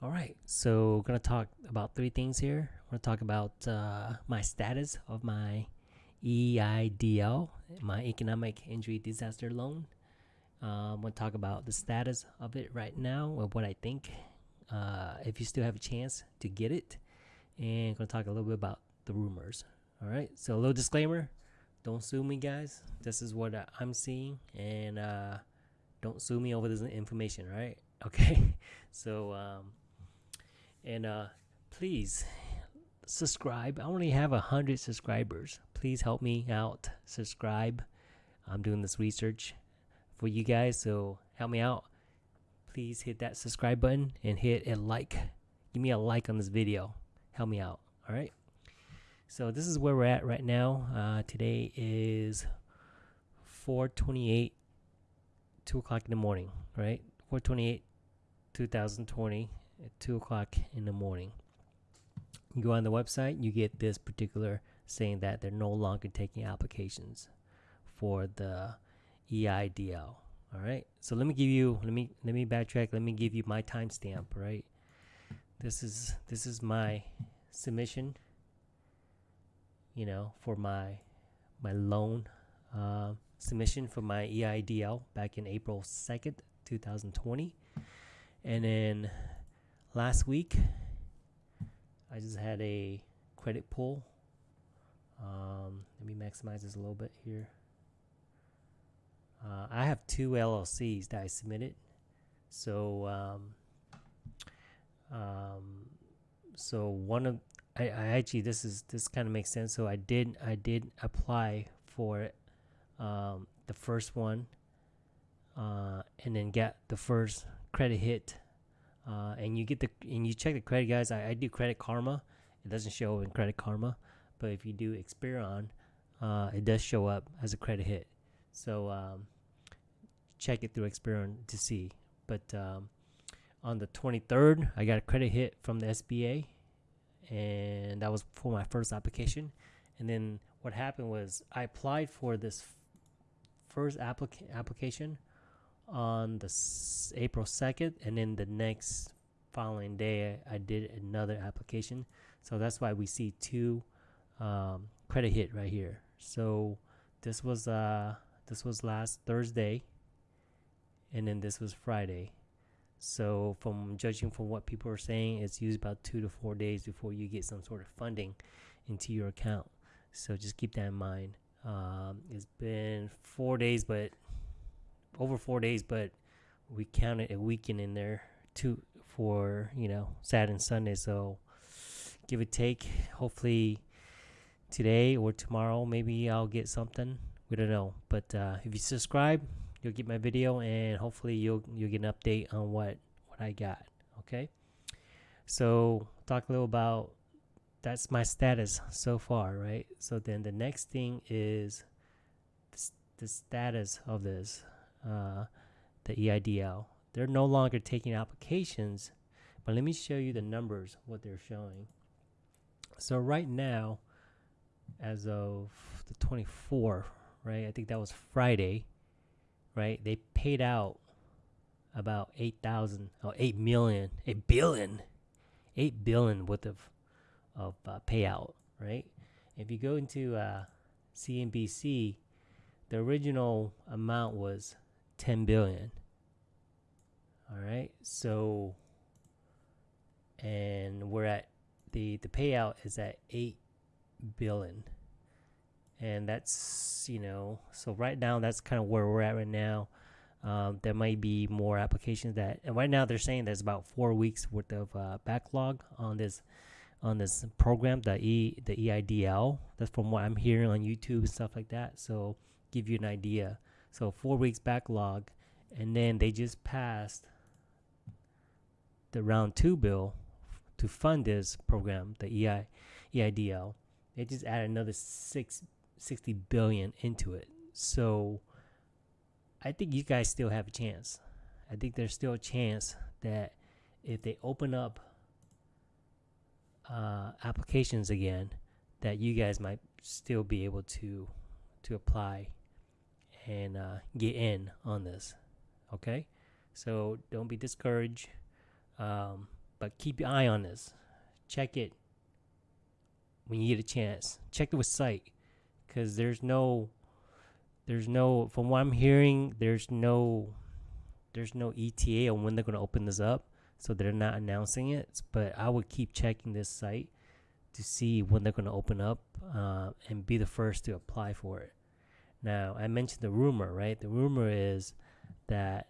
All right, so we're gonna talk about three things here. We're gonna talk about uh, my status of my EIDL, my Economic Injury Disaster Loan. I'm gonna talk about the status of it right now, of what I think, uh, if you still have a chance to get it, and gonna talk a little bit about the rumors. All right, so a little disclaimer: don't sue me, guys. This is what I'm seeing, and uh, don't sue me over this information, right? Okay, so. Um, and uh, please subscribe. I only have a hundred subscribers. Please help me out. Subscribe. I'm doing this research for you guys, so help me out. Please hit that subscribe button and hit a like. Give me a like on this video. Help me out. All right. So this is where we're at right now. Uh, today is 4:28, two o'clock in the morning. Right, 4:28, 2020 at 2 o'clock in the morning. You go on the website, you get this particular saying that they're no longer taking applications for the EIDL. All right. So let me give you let me let me backtrack. Let me give you my timestamp. Right. This is this is my submission. You know, for my my loan uh, submission for my EIDL back in April second, two thousand twenty, and then last week I just had a credit pull. Um, let me maximize this a little bit here. Uh, I have two LLCs that I submitted. So, um, um, so one of I, I actually this is this kind of makes sense. So I did I did apply for um, the first one, uh, and then get the first credit hit uh, and you get the and you check the credit guys. I, I, do credit karma. It doesn't show in credit karma but if you do experian uh, it does show up as a credit hit. So um, check it through experian to see. But um, on the 23rd i got a credit hit from the sba and that was for my first application. And then what happened was i applied for this first applica- application on the s- April 2nd, and then the next following day, I, did another application. So that's why we see two um, credit hit right here. So this was uh this was last Thursday, and then this was Friday. So from judging from what people are saying, it's used about two to four days before you get some sort of funding into your account. So just keep that in mind. Um, it's been four days, but over four days, but we counted a weekend in there too for you know Saturday and Sunday. So give it take. Hopefully today or tomorrow, maybe I'll get something. We don't know, but uh, if you subscribe, you'll get my video, and hopefully you'll you'll get an update on what what I got. Okay. So talk a little about that's my status so far, right? So then the next thing is the, the status of this uh, the EIDL. They're no longer taking applications, but let me show you the numbers, what they're showing. So right now, as of the 24th, right, I think that was Friday, right, they paid out about 8,000, oh, 8 million, 8 billion, 8 billion worth of, of uh, payout, right? If you go into uh, CNBC, the original amount was 10 billion. All right. So and we're at the the payout is at 8 billion. And that's, you know, so right now that's kind of where we're at right now. Um, there might be more applications that, and right now they're saying there's about four weeks worth of uh, backlog on this on this program, the E the EIDL. That's from what I'm hearing on YouTube and stuff like that. So give you an idea. So four weeks backlog, and then they just passed the round two bill to fund this program, the EI, EIDL. They just added another six, 60 billion into it. So I think you guys still have a chance. I think there's still a chance that if they open up uh, applications again, that you guys might still be able to to apply and uh, get in on this. Okay, so don't be discouraged. Um, but keep your eye on this. Check it when you get a chance. Check the site because there's no, there's no. From what I'm hearing, there's no, there's no ETA on when they're gonna open this up, so they're not announcing it. But I would keep checking this site to see when they're gonna open up uh, and be the first to apply for it. Now I mentioned the rumor, right? The rumor is that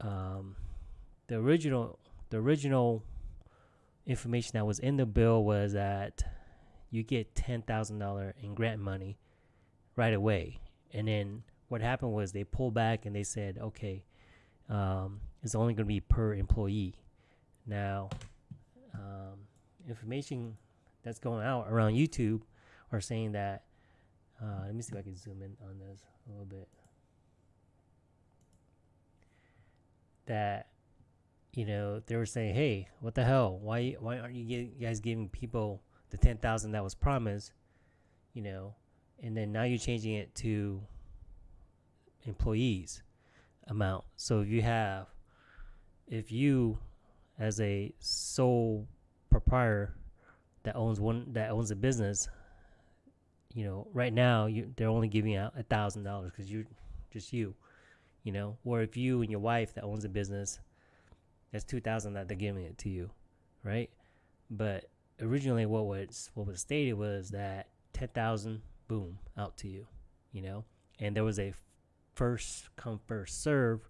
um, the original the original information that was in the bill was that you get ten thousand dollar in grant money right away, and then what happened was they pulled back and they said, okay, um, it's only going to be per employee. Now, um, information that's going out around YouTube are saying that. Uh, let me see if I can zoom in on this a little bit. That you know, they were saying, "Hey, what the hell? Why why aren't you guys giving people the ten thousand that was promised?" You know, and then now you're changing it to employees amount. So if you have, if you, as a sole proprietor that owns one that owns a business, you know, right now you they're only giving out a thousand dollars because you're just you, you know. Or if you and your wife that owns a business that's two thousand that they're giving it to you, right? But originally, what was what was stated was that ten thousand, boom, out to you, you know. And there was a first come first serve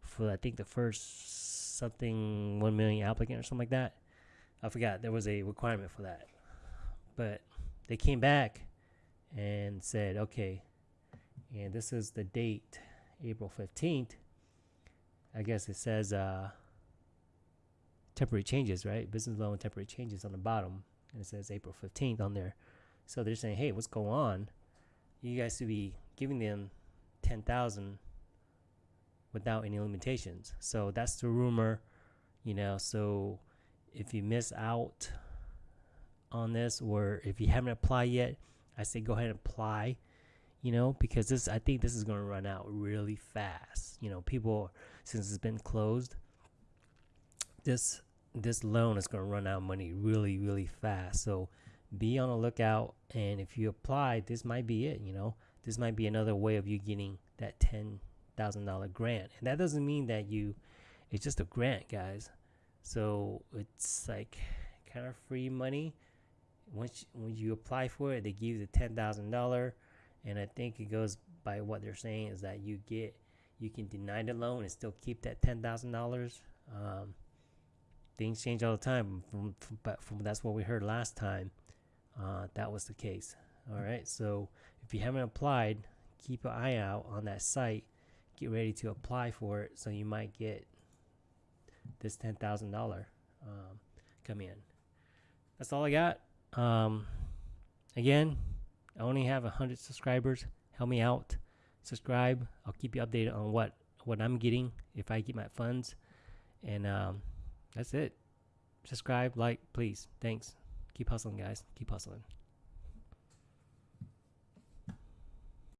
for I think the first something one million applicant or something like that. I forgot there was a requirement for that, but they came back and said, okay, and this is the date, April fifteenth. I guess it says uh, temporary changes, right? Business loan temporary changes on the bottom, and it says April 15th on there. So they're saying, hey, what's going on? You guys should be giving them 10,000 without any limitations. So that's the rumor, you know. So if you miss out on this, or if you haven't applied yet, I say go ahead and apply. You know, because this, I think this is going to run out really fast. You know, people, since it's been closed, this this loan is going to run out money really really fast so be on the lookout and if you apply this might be it you know this might be another way of you getting that $10,000 grant and that doesn't mean that you it's just a grant guys so it's like kind of free money once when you apply for it they give you the $10,000 and I think it goes by what they're saying is that you get you can deny the loan and still keep that $10,000 um, things change all the time. From, from, but from that's what we heard last time. Uh, that was the case. All right. So if you haven't applied, keep an eye out on that site. Get ready to apply for it, so you might get this ten thousand um, dollar come in. That's all I got. Um, again, I only have a hundred subscribers. Help me out. Subscribe. I'll keep you updated on what what I'm getting if I get my funds. And um, that's it. Subscribe, like, please. Thanks. Keep hustling, guys. Keep hustling.